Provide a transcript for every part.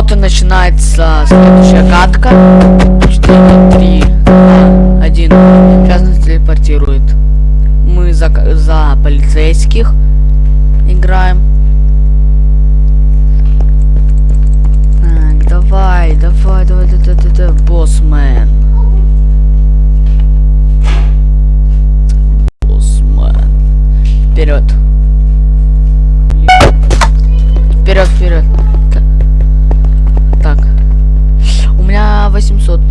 Вот и начинается следующая катка. 4, 3, 2, 1. Сейчас нас телепортирует. Мы за, за полицейских играем. Так, давай, давай, давай, давай, давай, давай, боссмен. Боссмен. Вперед. Вперед, вперед. Меня 800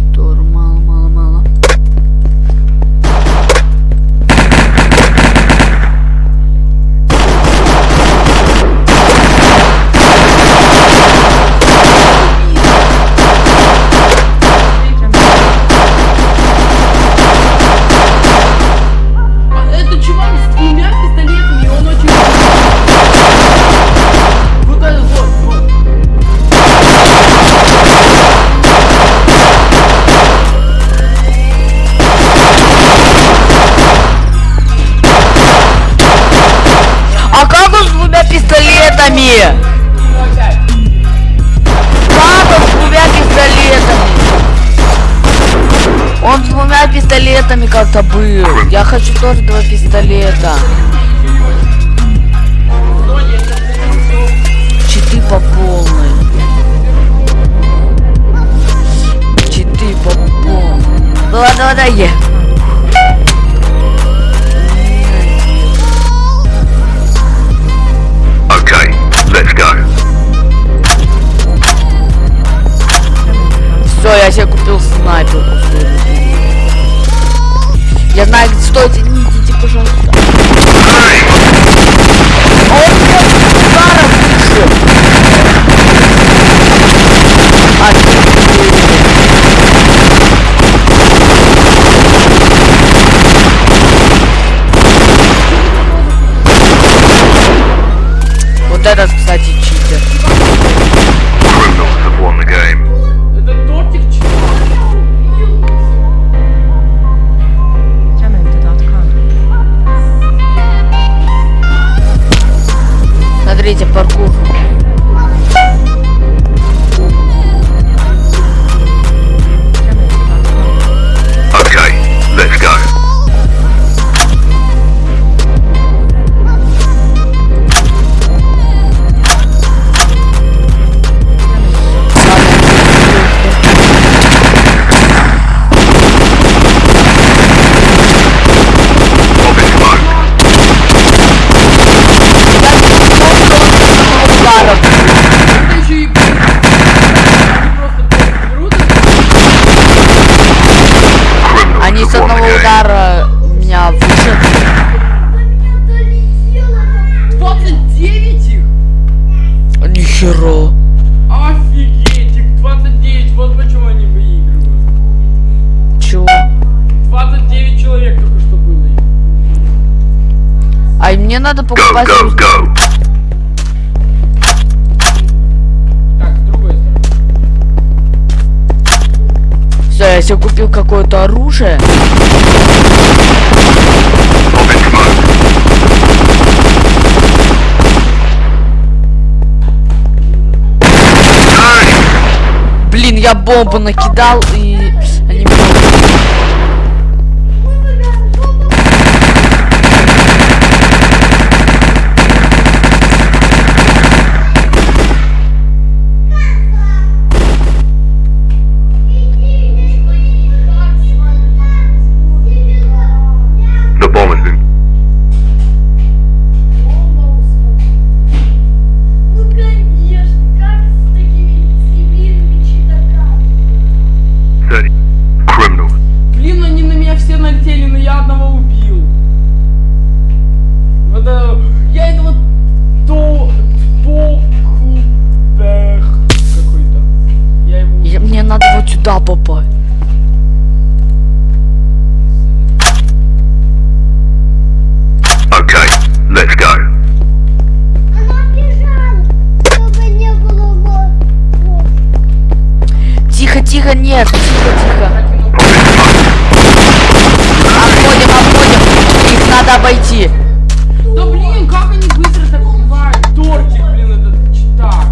Он с двумя пистолетами как-то был. Я хочу тоже два пистолета. Читы по полной. Читы по полной. Ну ладно, ладно, е. Okay, let's go. Все, я себе купил снайперку. Я знаю, стойте, не идите, пожалуйста. А он ударом вышел. Офигеть. Вот этот, кстати, Смотрите, паркур. Go, go, go. Так, с другой стороны. Все, я себе купил какое-то оружие. Блин, я бомбу накидал и... надо обойти. Да блин, как они быстро так убивают? Тортик, блин, этот читак.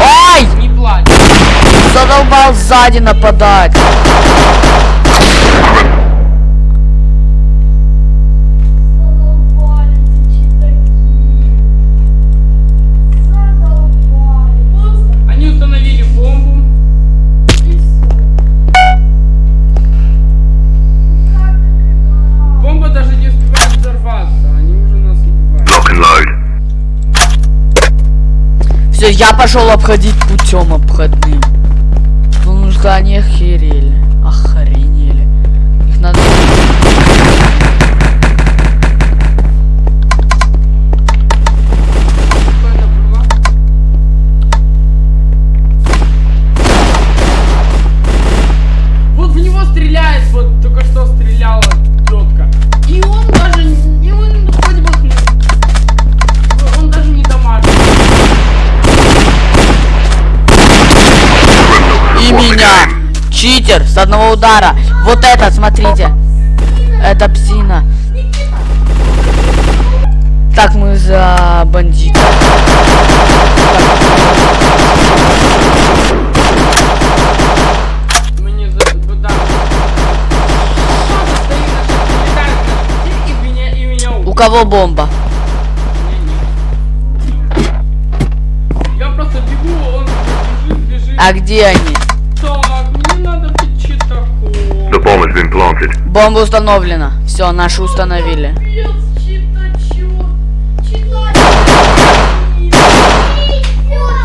Ай! Не плачь. Задолбал сзади нападать. Все, я пошел обходить путем обходным. Потому что они охерели. Читер с одного удара. Вот этот, смотрите. Это псина. Так, мы за бандита. У кого бомба? Я просто бегу, он бежит, бежит. А где они? Бомба установлена. Все, наши установили. Капец, читачок. Читачок.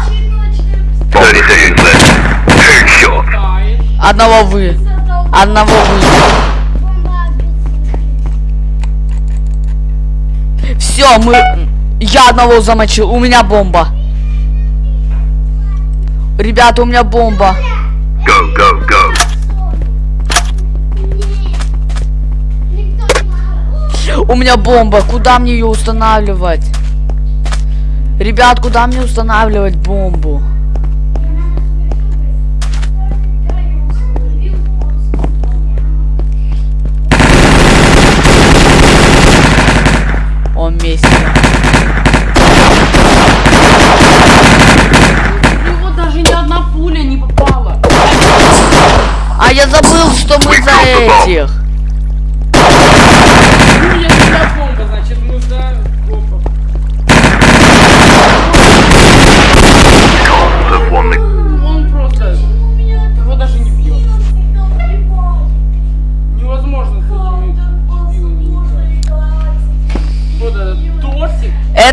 Читачок. 30 seconds left. Headshot. Летает. Одного вы. Одного вы. Все, мы... Я одного замочил. У меня бомба. Ребята, у меня бомба. У меня бомба. Куда мне ее устанавливать? Ребят, куда мне устанавливать бомбу?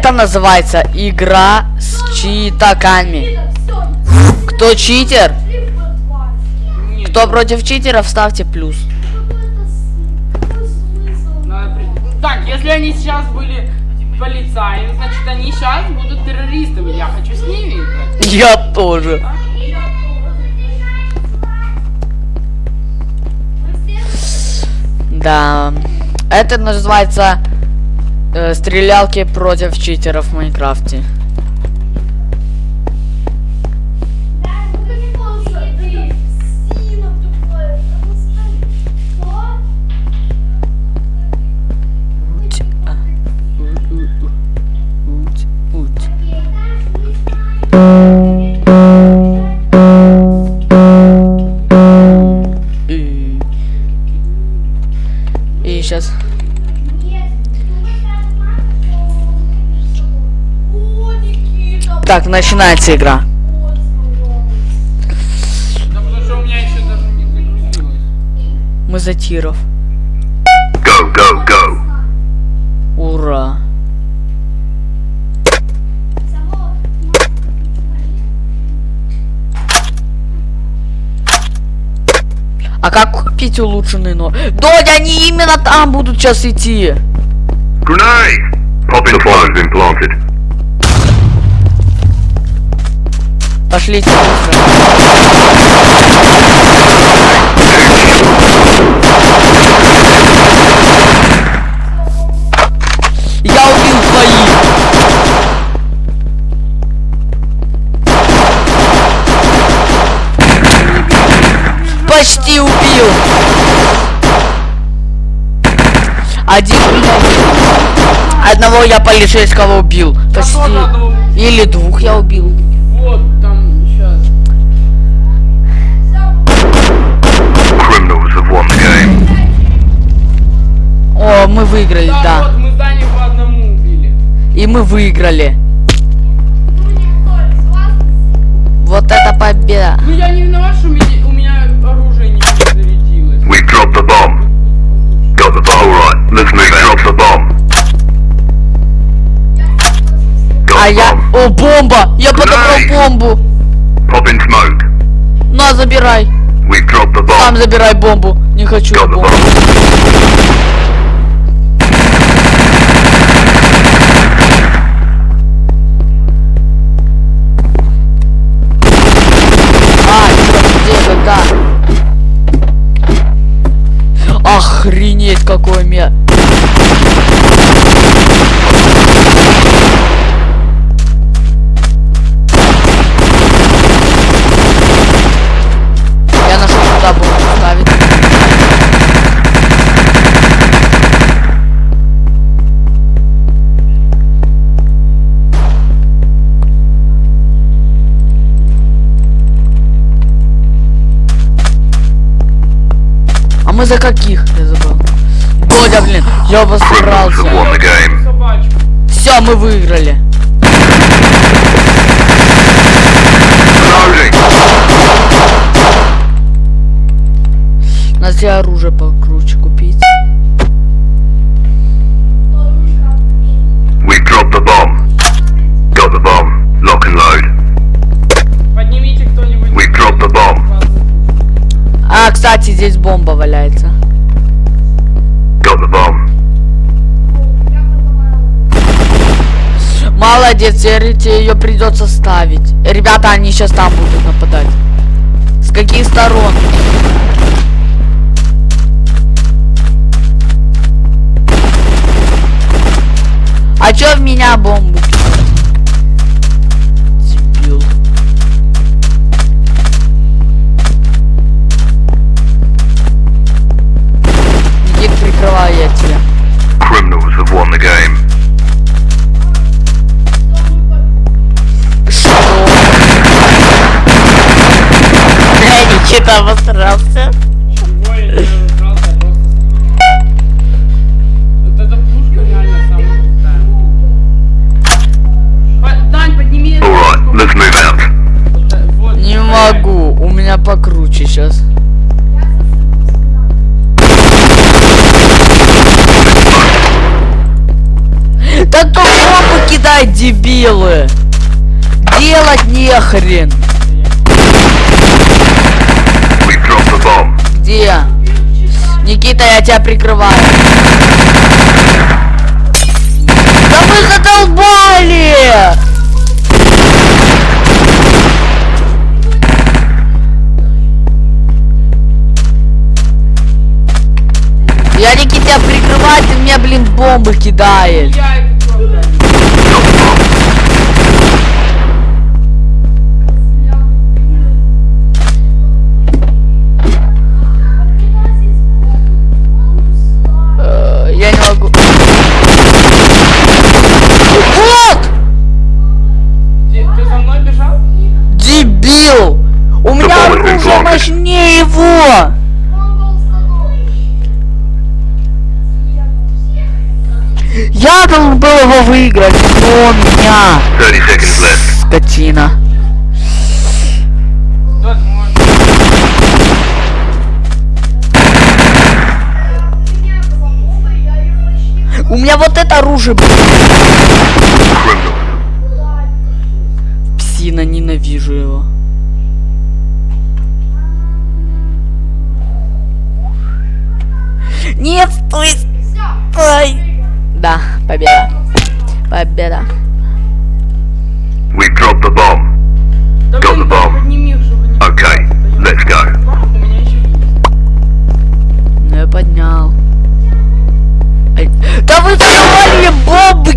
Это называется игра с читаками. Кто читер? Кто против читеров, ставьте плюс. Так, если они сейчас были полицаями, значит они сейчас будут террористами. Я хочу с ними играть. Я тоже. Да. Это называется э, стрелялки против читеров в Майнкрафте. Начинается игра. Да потому что у меня еще даже не загрузилось. Мы за тиров. Go, go, go. Ура. А как купить улучшенный но? Додь, они именно там будут сейчас идти. Grenade. Pop planted. Быстро. Я убил двоих. Почти убил. Один. Одного я полицейского убил. Почти. Или двух я убил. Все, мы выиграли, Да, да. вот мы здание по одному убили. И мы выиграли. Ну? Вот это победа. Ну я не виноват, что у меня, у меня оружие не зарядилось. We dropped the bomb. Got the bomb. Alright, let's move out. Drop the bomb. Got А the я... bomb. О, бомба! Я подобрал бомбу! Pop in smoke. На, забирай. We dropped the Сам bomb. забирай бомбу. Не хочу я бомбу. Охренеть, какой блин, я Criminals have обосрался. won the game. Собачку. Все, мы выиграли. Надо себе оружие покруче Теперь тебе ее придется ставить. Ребята, они сейчас там будут нападать. С каких сторон? А чё в меня бомбу? Дебил. Никит, прикрываю я тебя. Criminals have won the game. Бля, Никита обосрался. Чего я не разобрался, я просто... Вот эта пушка реально самая крутая. Дань, подними эту пушку. Не могу, у меня покруче сейчас. Да кто бомбу дебилы? Делать нехрен. We dropped the bomb. Где? Никита, я тебя прикрываю. Да вы задолбали! Я Никита тебя прикрываю, ты мне, блин, бомбы кидаешь. Его! Я должен был его выиграть, но он меня. 30 seconds left. Скотина. У меня вот это оружие, блин. Да, победа. Победа. We dropped the bomb. Got the bomb. Okay, let's go. У меня еще есть. Ну я поднял. Да вы задавали мне бомбы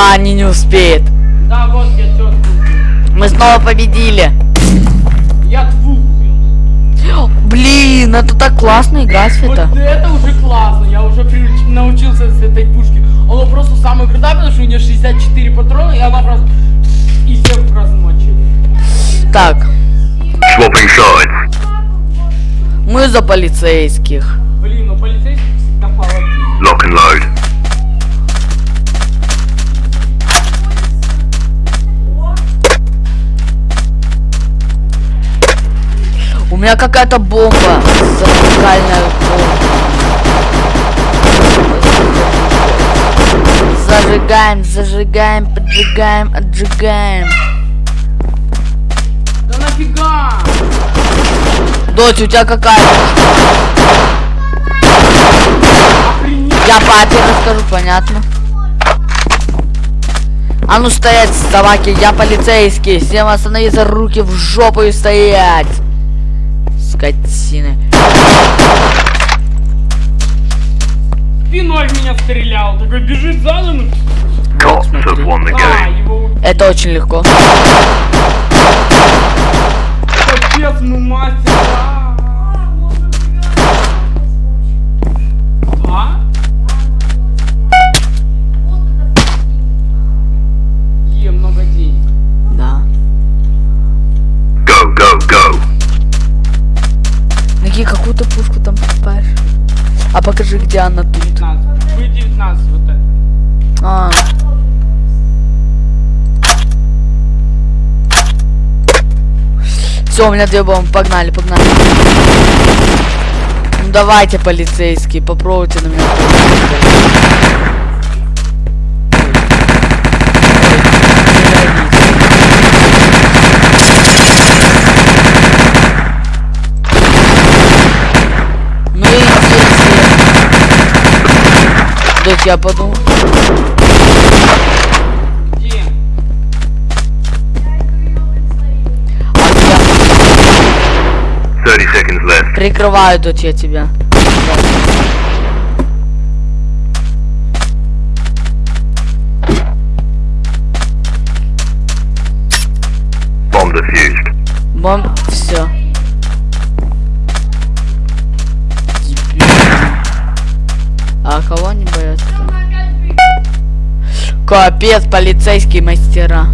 Да, они не успеют. Да, вот я убил. Мы снова победили. Я двух убил. Блин, это так классно играть в Вот это. это уже классно, я уже привыч- научился с этой пушки. Она просто самая крутая, потому что у нее 64 патрона, и она просто и всех размочили. Так, мы за полицейских. Блин, ну полицейских всегда холоднее. Lock and load. Меня какая-то бомба. Зажигальная бомба. Зажигаем, зажигаем, поджигаем, отжигаем. Да нафига? Дочь, у тебя какая? Я папе расскажу, понятно. А ну стоять, собаки, я полицейский. Всем остановиться, руки в жопу и стоять. Скотины. Спиной в меня стрелял, такой бежит задом. The А, его. Это очень легко. Капец, ну мастер. Все, у меня две бомбы. Погнали, погнали. Ну давайте, полицейские, попробуйте на меня. Ну и я подумал. Прикрываю, дочь, я тебя. Defused. Бомб, все. А кого не боятся? Капец, полицейские мастера.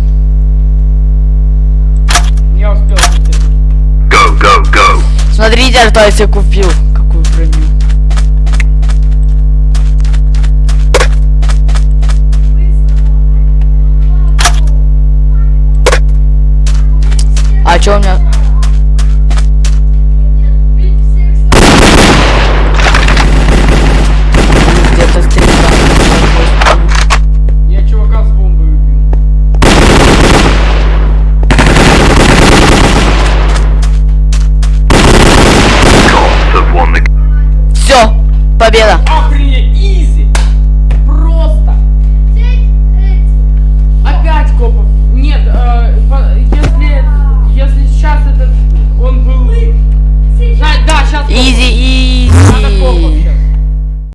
Смотрите, что я себе купил. Какую броню. А чё у меня?